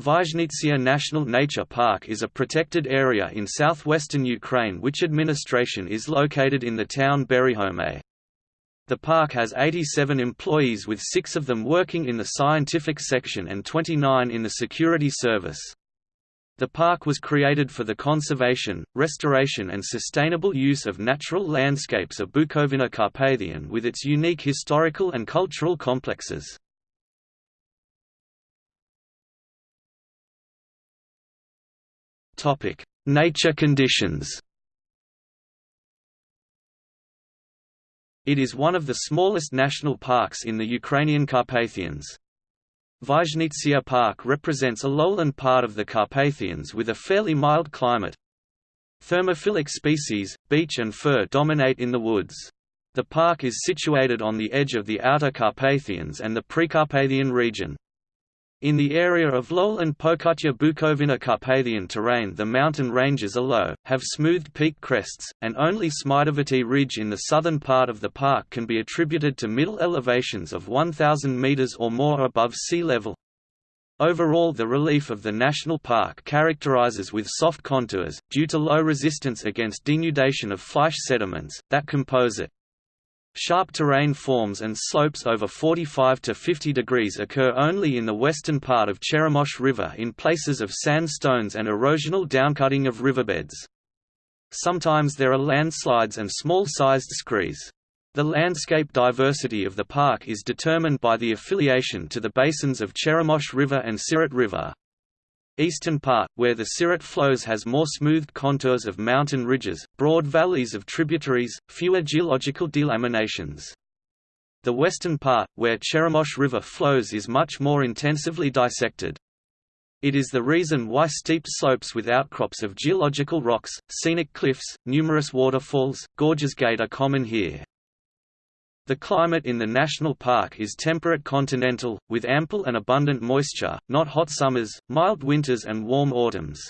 Vyazhnitsia National Nature Park is a protected area in southwestern Ukraine which administration is located in the town Berihome. The park has 87 employees with six of them working in the scientific section and 29 in the security service. The park was created for the conservation, restoration and sustainable use of natural landscapes of Bukovina Carpathian with its unique historical and cultural complexes. Nature conditions. It is one of the smallest national parks in the Ukrainian Carpathians. Vyazhnitsia Park represents a lowland part of the Carpathians with a fairly mild climate. Thermophilic species, beech and fir dominate in the woods. The park is situated on the edge of the Outer Carpathians and the Precarpathian region. In the area of lowland Pokutya Bukovina Carpathian terrain the mountain ranges are low, have smoothed peak crests, and only Smidovity Ridge in the southern part of the park can be attributed to middle elevations of 1,000 meters or more above sea level. Overall the relief of the national park characterizes with soft contours, due to low resistance against denudation of flysch sediments, that compose it. Sharp terrain forms and slopes over 45 to 50 degrees occur only in the western part of Cheremosh River in places of sandstones and erosional downcutting of riverbeds. Sometimes there are landslides and small-sized screes. The landscape diversity of the park is determined by the affiliation to the basins of Cheremosh River and Siret River eastern part, where the Siret flows has more smoothed contours of mountain ridges, broad valleys of tributaries, fewer geological delaminations. The western part, where Cheremosh River flows is much more intensively dissected. It is the reason why steep slopes with outcrops of geological rocks, scenic cliffs, numerous waterfalls, gorges gate are common here. The climate in the national park is temperate continental, with ample and abundant moisture, not hot summers, mild winters and warm autumns.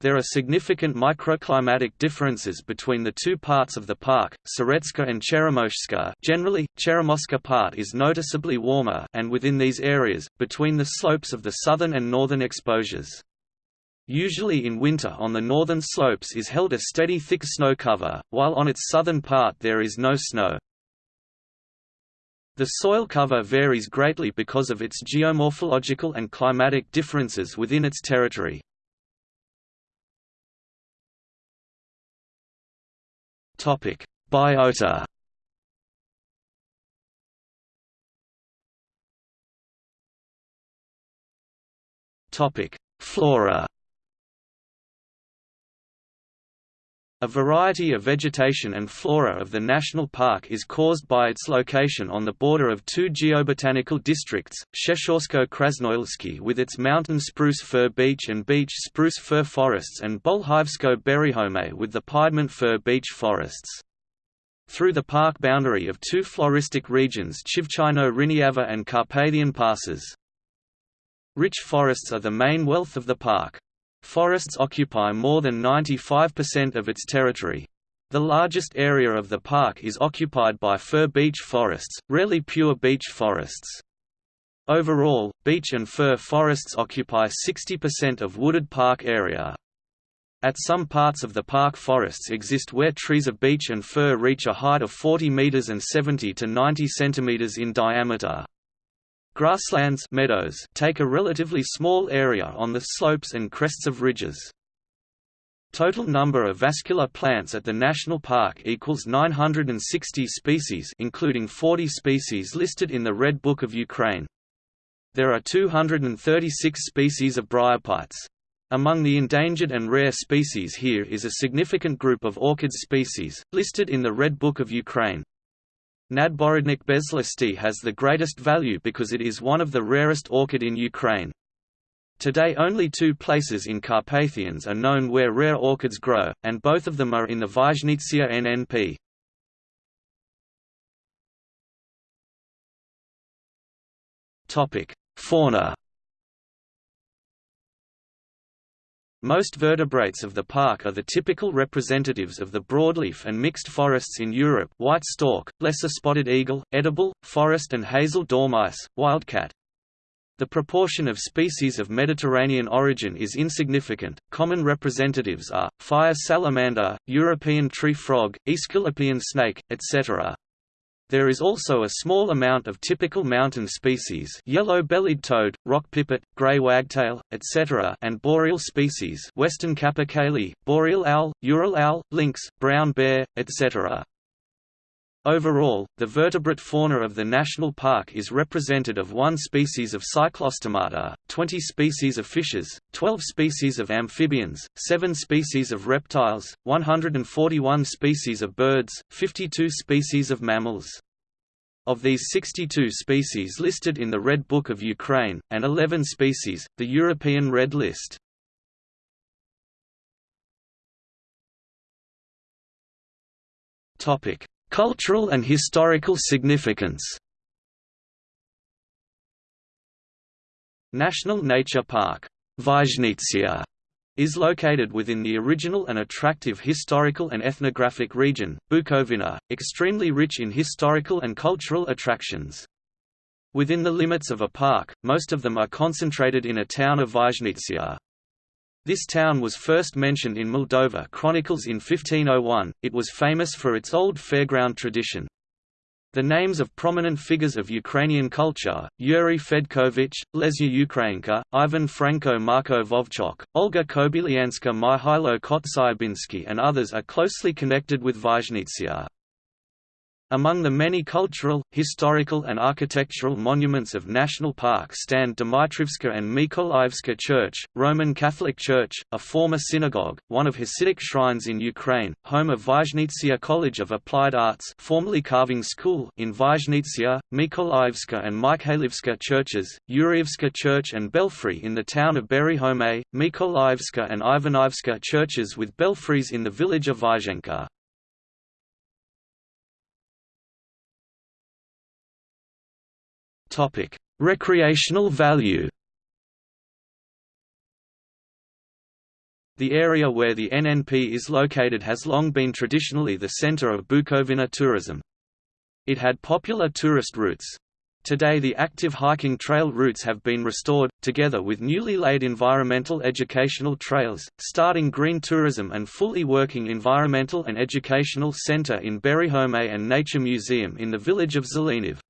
There are significant microclimatic differences between the two parts of the park, Siretska and Cheremoshska generally, Cheremoska part is noticeably warmer and within these areas, between the slopes of the southern and northern exposures. Usually in winter on the northern slopes is held a steady thick snow cover, while on its southern part there is no snow. The soil cover varies greatly because of its geomorphological and climatic differences within its territory. Biota Flora A variety of vegetation and flora of the national park is caused by its location on the border of two geobotanical districts, Sheshorsko-Krasnoyelsky with its mountain spruce fir beech and beech spruce fir forests and Bolhivsko-Berihome with the piedmont fir beech forests. Through the park boundary of two floristic regions Chivchino-Riniava and Carpathian passes. Rich forests are the main wealth of the park. Forests occupy more than 95% of its territory. The largest area of the park is occupied by fir beech forests, rarely pure beech forests. Overall, beech and fir forests occupy 60% of wooded park area. At some parts of the park forests exist where trees of beech and fir reach a height of 40 meters and 70 to 90 centimeters in diameter. Grasslands meadows take a relatively small area on the slopes and crests of ridges. Total number of vascular plants at the national park equals 960 species including 40 species listed in the Red Book of Ukraine. There are 236 species of bryophytes. Among the endangered and rare species here is a significant group of orchid species, listed in the Red Book of Ukraine. Nadborodnik bezlisty has the greatest value because it is one of the rarest orchid in Ukraine. Today only two places in Carpathians are known where rare orchids grow, and both of them are in the Vyazhnitsia NNP. Fauna Most vertebrates of the park are the typical representatives of the broadleaf and mixed forests in Europe white stork, lesser spotted eagle, edible, forest and hazel dormice, wildcat. The proportion of species of Mediterranean origin is insignificant. Common representatives are fire salamander, European tree frog, Aesculapian snake, etc. There is also a small amount of typical mountain species yellow-bellied toad, rock pipit, grey wagtail, etc. and boreal species western capercaillie, boreal owl, Ural owl, lynx, brown bear, etc. Overall, the vertebrate fauna of the national park is represented of one species of Cyclostomata, 20 species of fishes, 12 species of amphibians, 7 species of reptiles, 141 species of birds, 52 species of mammals. Of these 62 species listed in the Red Book of Ukraine, and 11 species, the European Red List. Topic Cultural and historical significance National Nature Park Vyazhnitsia is located within the original and attractive historical and ethnographic region, Bukovina, extremely rich in historical and cultural attractions. Within the limits of a park, most of them are concentrated in a town of Vyazhnitsia. This town was first mentioned in Moldova chronicles in 1501, it was famous for its old fairground tradition. The names of prominent figures of Ukrainian culture, Yuri Fedkovich, Lesya Ukrainka, Ivan Franko Marko Vovchok, Olga Kobylianska Mihailo Kotsibinsky and others are closely connected with Vyazhnitsia. Among the many cultural, historical and architectural monuments of national park stand Dmitrivska and Mykolaivska Church, Roman Catholic Church, a former synagogue, one of Hasidic shrines in Ukraine, home of Vyazhnitsia College of Applied Arts formerly Carving School in Vyazhnitsia, Mykolaivska and Mikhailivska churches, Yurievska Church and Belfry in the town of Berihome, Mykolaivska and Ivanivska churches with belfries in the village of Vyazhenka. Recreational value. The area where the NNP is located has long been traditionally the center of Bukovina tourism. It had popular tourist routes. Today the active hiking trail routes have been restored, together with newly laid environmental educational trails, starting green tourism and fully working environmental and educational center in Berihome and Nature Museum in the village of Zeleniv.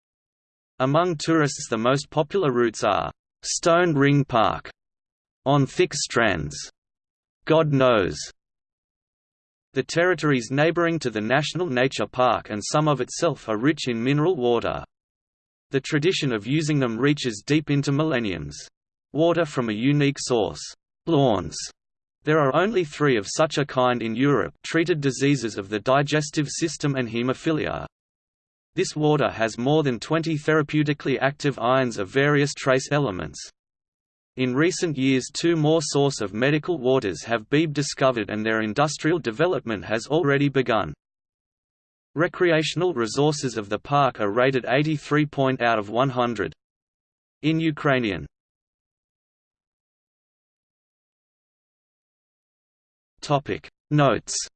Among tourists the most popular routes are Stone Ring Park on thick strands, God knows. The territories neighboring to the National Nature Park and some of itself are rich in mineral water. The tradition of using them reaches deep into millenniums. Water from a unique source. Lawns. There are only three of such a kind in Europe treated diseases of the digestive system and hemophilia. This water has more than 20 therapeutically active ions of various trace elements. In recent years two more source of medical waters have been discovered and their industrial development has already begun. Recreational resources of the park are rated 83 point out of 100. In Ukrainian Notes